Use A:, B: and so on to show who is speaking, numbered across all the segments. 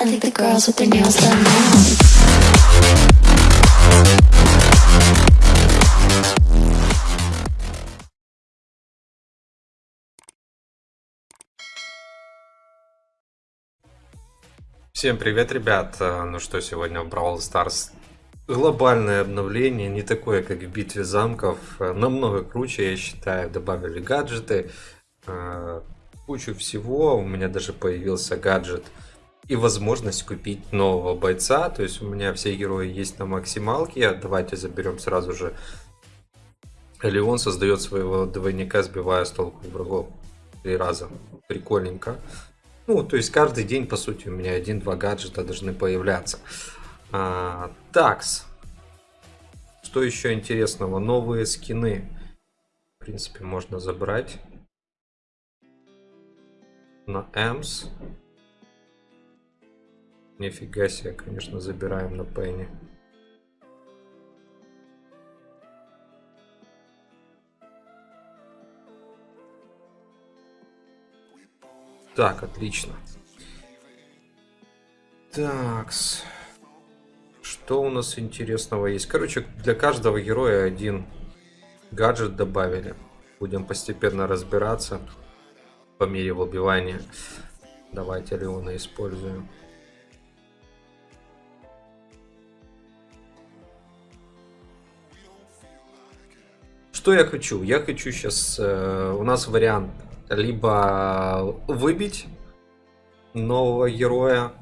A: I think the girls with their nails done now.
B: Всем привет, ребят! А, Ну что, сегодня в Brawl Stars глобальное обновление, не такое, как в Битве замков, а намного круче, я считаю, добавили гаджеты, а, кучу всего, у меня даже появился гаджет и возможность купить нового бойца, то есть у меня все герои есть на максималке, давайте заберем сразу же Леон создает своего двойника, сбивая с толку врагов три раза, прикольненько. Ну, то есть каждый день, по сути, у меня один-два гаджета должны появляться. А, такс. Что еще интересного? Новые скины. В принципе, можно забрать. На Эмс. Нифига себе, конечно, забираем на Пенни. Так, отлично. Такс. Что у нас интересного есть? Короче, для каждого героя один гаджет добавили. Будем постепенно разбираться по мере выбивания. Давайте Леона используем. Что я хочу? Я хочу сейчас... Э, у нас вариант либо выбить нового героя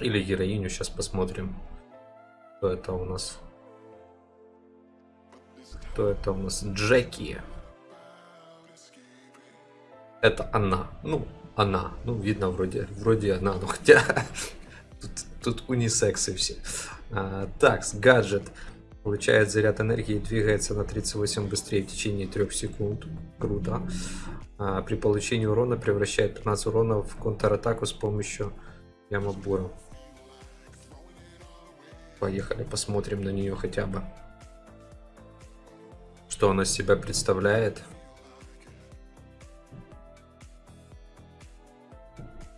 B: или героиню. Сейчас посмотрим, кто это у нас. Кто это у нас? Джеки. Это она. Ну, она. Ну, видно, вроде, вроде она. Ну, хотя тут, тут унисексы все. А, так, гаджет. Получает заряд энергии, двигается на 38 быстрее в течение 3 секунд. Круто. А, при получении урона превращает 15 урона в контратаку с помощью ямабура. Поехали, посмотрим на нее хотя бы. Что она себя представляет.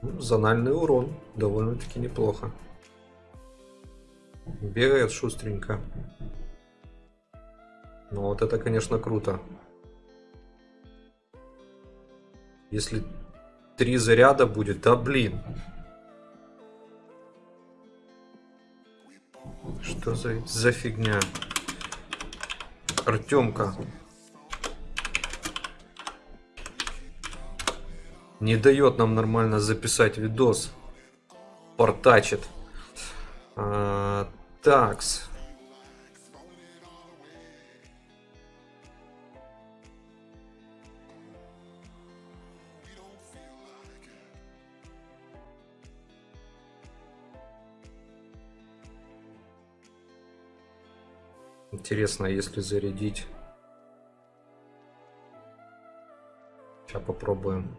B: Ну, зональный урон. Довольно-таки неплохо. Бегает шустренько. Ну вот это, конечно, круто. Если три заряда будет, да блин. Что за, за фигня? Артемка. Не дает нам нормально записать видос. Портачит. А, такс. Интересно, если зарядить. Сейчас попробуем.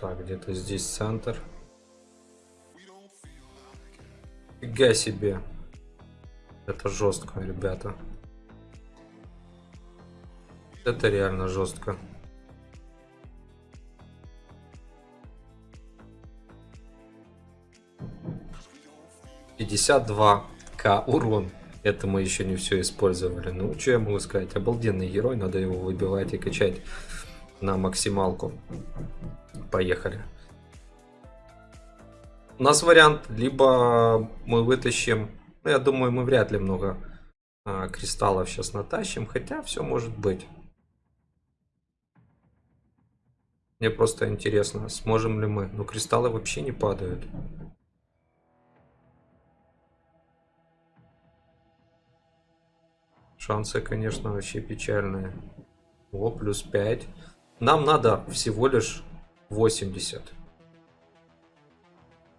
B: Так, где-то здесь центр. Фига себе. Это жестко, ребята. Это реально жестко. 52к урон. Это мы еще не все использовали. Ну, что я могу сказать? Обалденный герой, надо его выбивать и качать на максималку. Поехали. У нас вариант, либо мы вытащим, ну, я думаю, мы вряд ли много а, кристаллов сейчас натащим, хотя все может быть. Мне просто интересно, сможем ли мы. Ну, кристаллы вообще не падают. Шансы, конечно, вообще печальные. О, плюс 5. Нам надо всего лишь 80.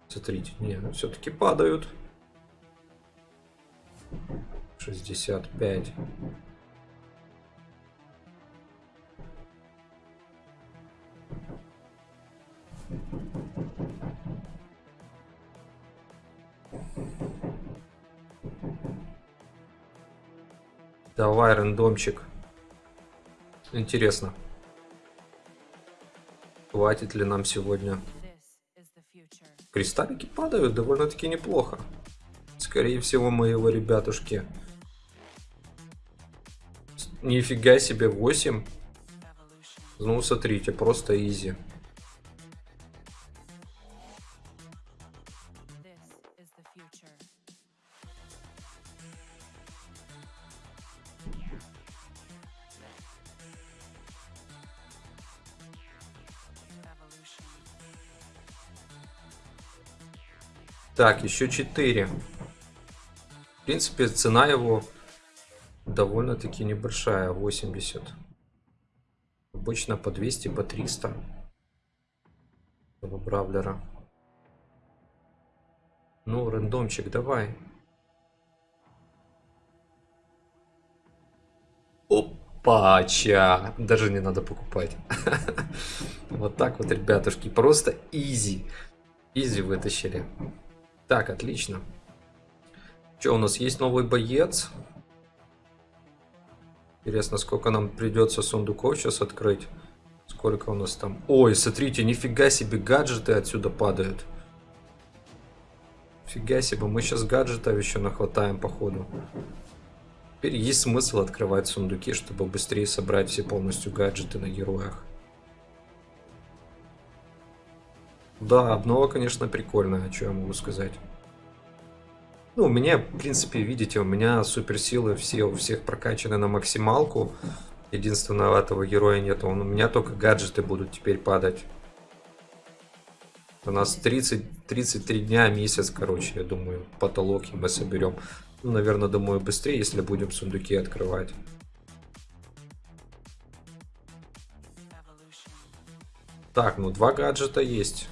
B: Смотрите, не, ну все-таки падают. 65. Давай, рандомчик. Интересно. Хватит ли нам сегодня? Кристаллики падают довольно-таки неплохо. Скорее всего, моего ребятушки. Нифига себе, 8. Ну, смотрите, просто изи. Так, еще 4. В принципе, цена его довольно-таки небольшая, 80. Обычно по 200, по 300. Этого бравлера. Ну, рандомчик, давай. Опача! Даже не надо покупать. Вот так вот, ребятушки. Просто изи. Изи вытащили. Так, отлично. Что, у нас есть новый боец? Интересно, сколько нам придется сундуков сейчас открыть. Сколько у нас там? Ой, смотрите, нифига себе, гаджеты отсюда падают. Фига себе, мы сейчас гаджетов еще нахватаем, походу. Теперь есть смысл открывать сундуки, чтобы быстрее собрать все полностью гаджеты на героях. Да, обнова, конечно, прикольная, что я могу сказать. Ну, у меня, в принципе, видите, у меня суперсилы все у всех прокачаны на максималку. Единственного этого героя нет. Он, у меня только гаджеты будут теперь падать. У нас 30, 33 дня, месяц, короче, я думаю, потолок мы соберем. Ну, наверное, думаю, быстрее, если будем сундуки открывать. Так, ну два гаджета есть.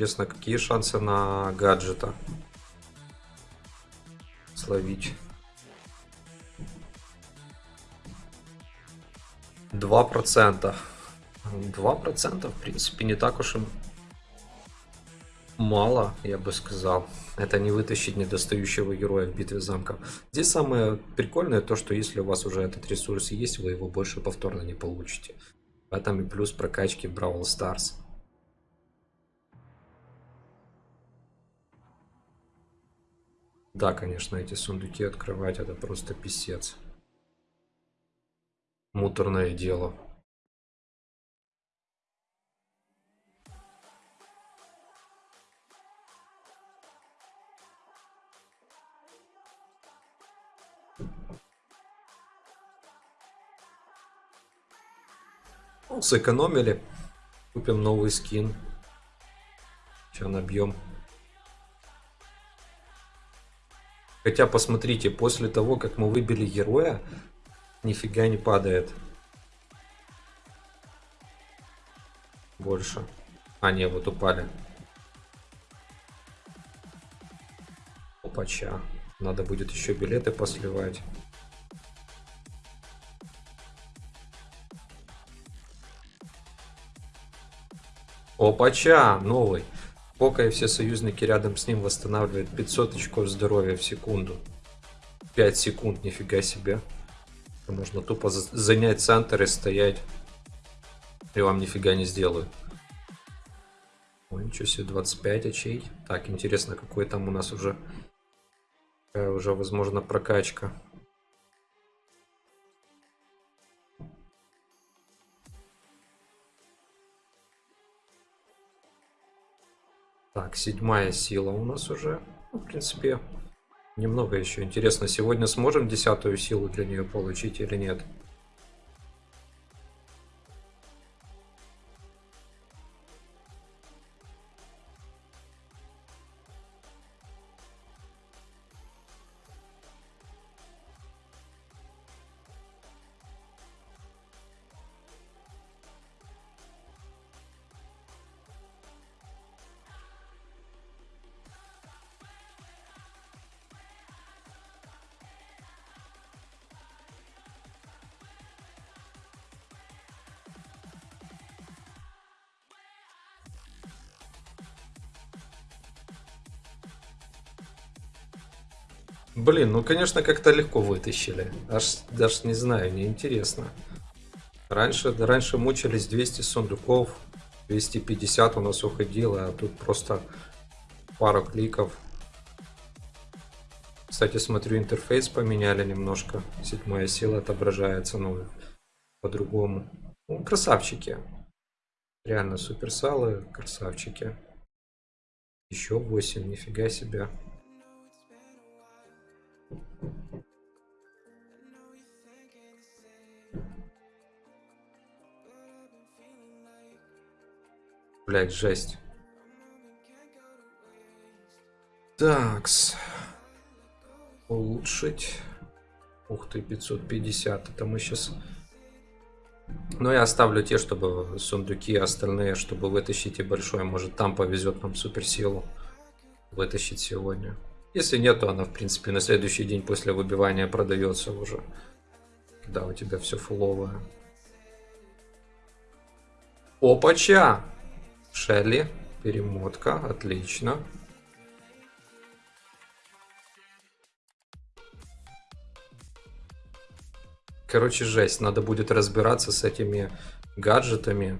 B: Интересно, какие шансы на гаджета словить? Два процента. Два процента, в принципе, не так уж и мало, я бы сказал. Это не вытащить недостающего героя в битве замков. Здесь самое прикольное то, что если у вас уже этот ресурс есть, вы его больше повторно не получите. В этом и плюс прокачки Бравл Старс. Да, конечно, эти сундуки открывать это просто писец. Муторное дело. Ну, сэкономили. Купим новый скин. Сейчас набьем Хотя, посмотрите, после того, как мы выбили героя, нифига не падает. Больше. А, не, вот упали. Опача. Надо будет еще билеты посливать. Опача, новый. Пока и все союзники рядом с ним восстанавливают 500 очков здоровья в секунду. 5 секунд, нифига себе. Можно тупо занять центр и стоять. И вам нифига не сделают. Ой, ничего себе, 25 очей. Так, интересно, какой там у нас уже... Какая уже, возможно, прокачка. Так, седьмая сила у нас уже. Ну, в принципе, немного еще интересно. Сегодня сможем десятую силу для нее получить или нет? Блин, ну конечно как-то легко вытащили. Аж даже не знаю, неинтересно. Раньше, да раньше мучились 200 сундуков, 250 у нас уходило, а тут просто пару кликов. Кстати, смотрю, интерфейс поменяли немножко. Седьмая сила отображается, ну, по-другому. Ну, красавчики. Реально суперсалы, красавчики. Еще 8, нифига себе. Блять, жесть. Такс. Улучшить. Ух ты, 550. Это мы сейчас... Но я оставлю те, чтобы сундуки остальные, чтобы вытащить и большой. Может там повезет нам суперсилу вытащить сегодня. Если нет, то она, в принципе, на следующий день после выбивания продается уже. Когда у тебя все фуловое. Опача! Шелли, перемотка, отлично. Короче, жесть. Надо будет разбираться с этими гаджетами.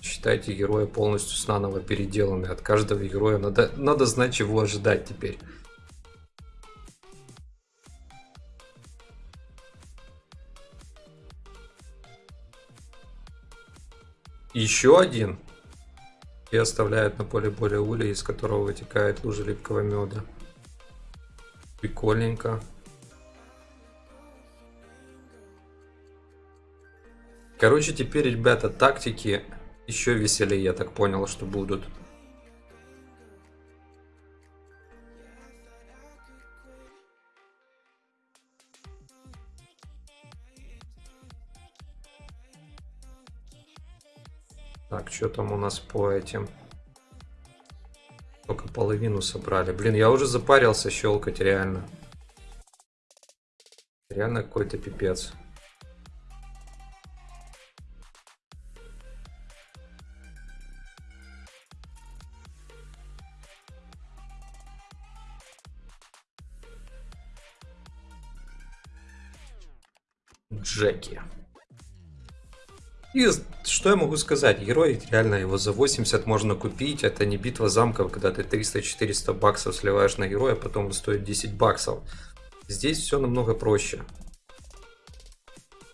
B: Считайте героя полностью с наново переделаны. От каждого героя надо, надо знать, чего ожидать теперь. Еще один. И оставляют на поле более улей, из которого вытекает лужа липкого меда. Прикольненько. Короче, теперь, ребята, тактики еще веселее, я так понял, что будут. Так, что там у нас по этим? Только половину собрали. Блин, я уже запарился щелкать, реально. Реально какой-то пипец. Джеки. И что я могу сказать? Герой, реально его за 80 можно купить. Это не битва замков, когда ты 300-400 баксов сливаешь на героя, потом он стоит 10 баксов. Здесь все намного проще.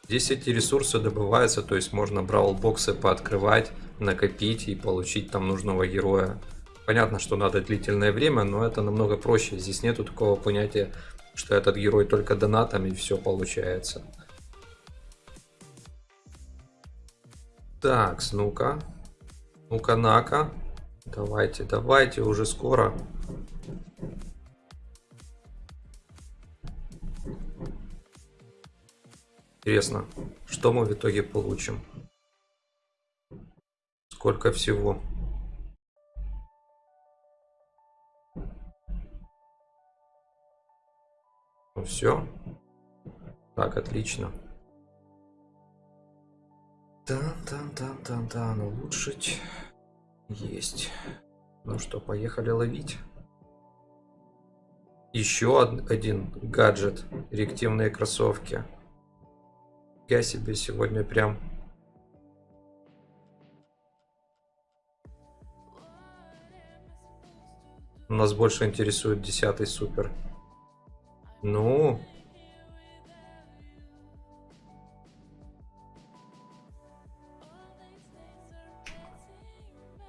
B: Здесь эти ресурсы добываются, то есть можно браул-боксы пооткрывать, накопить и получить там нужного героя. Понятно, что надо длительное время, но это намного проще. Здесь нету такого понятия, что этот герой только донатом и все получается. Так, ну-ка. Ну-ка, нака. Давайте, давайте, уже скоро. Интересно, что мы в итоге получим? Сколько всего? Ну все. Так, отлично. Тан-тан-тан-тан-тан. Улучшить. Есть. Ну что, поехали ловить. Еще один гаджет. Реактивные кроссовки. Я себе сегодня прям... Нас больше интересует десятый супер. Ну,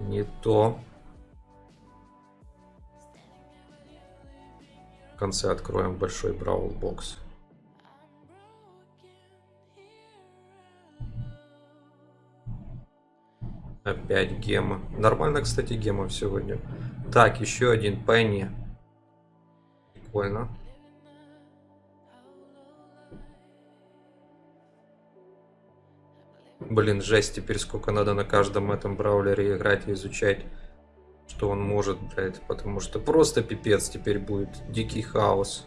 B: Не то. В конце откроем большой браул бокс. Опять гема. Нормально, кстати, гема сегодня. Так, еще один Пенни. Прикольно. Блин, жесть, теперь сколько надо на каждом этом браулере играть и изучать, что он может, блядь, потому что просто пипец теперь будет, дикий хаос.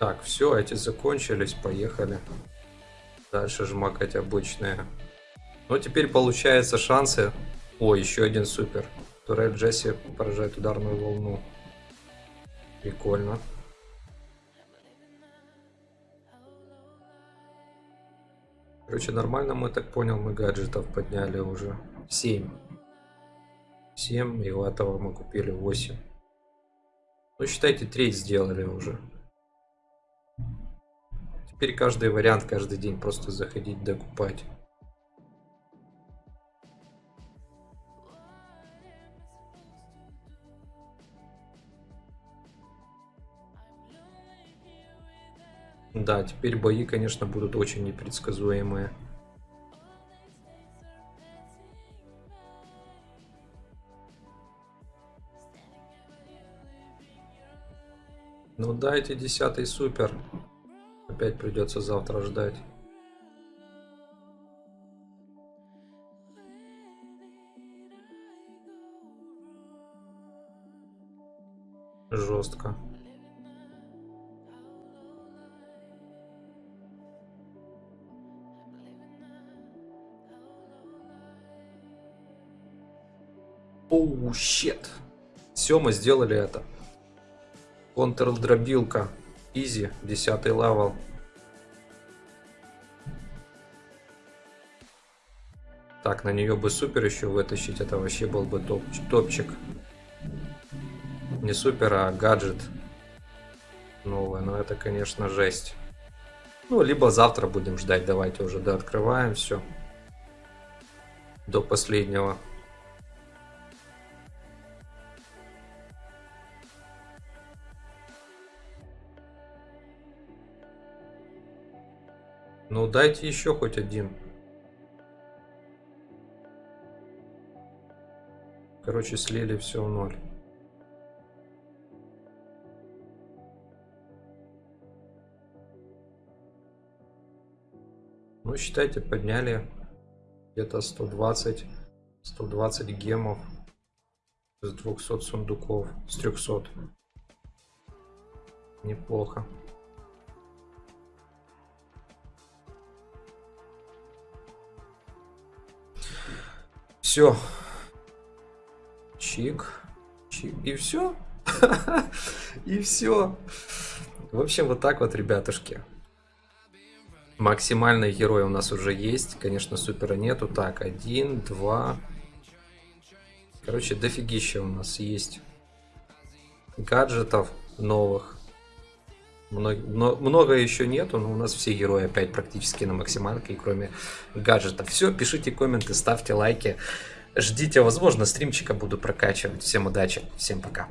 B: Так, все, эти закончились, поехали. Дальше жмакать обычные. Ну, теперь получается шансы. О, еще один супер. Турель Джесси поражает ударную волну. Прикольно. Короче, нормально мы так понял, мы гаджетов подняли уже. 7. 7, и у этого мы купили 8. Ну, считайте, треть сделали уже. Теперь каждый вариант каждый день просто заходить докупать. Да, теперь бои, конечно, будут очень непредсказуемые. Ну дайте десятый супер. Опять придется завтра ждать. Жестко. Oh, shit. Все, мы сделали это. Контр-дробилка. Easy, 10 level. Так, на нее бы супер еще вытащить. Это вообще был бы топ топчик. Не супер, а гаджет новый. Но это, конечно, жесть. Ну, либо завтра будем ждать. Давайте уже дооткрываем все. До последнего. Ну дайте еще хоть один. Короче, слили все в ноль. Ну, считайте, подняли где-то 120, 120 гемов с 200 сундуков, с 300. Неплохо. Все. Чик. Чик. И все. И все. В общем, вот так вот, ребятушки. Максимальный герой у нас уже есть. Конечно, супера нету. Так, один, два. Короче, дофигища у нас есть гаджетов новых. Много, много еще нету, но у нас все герои опять практически на максималке, кроме гаджетов. Все, пишите комменты, ставьте лайки. Ждите, возможно, стримчика буду прокачивать. Всем удачи, всем пока.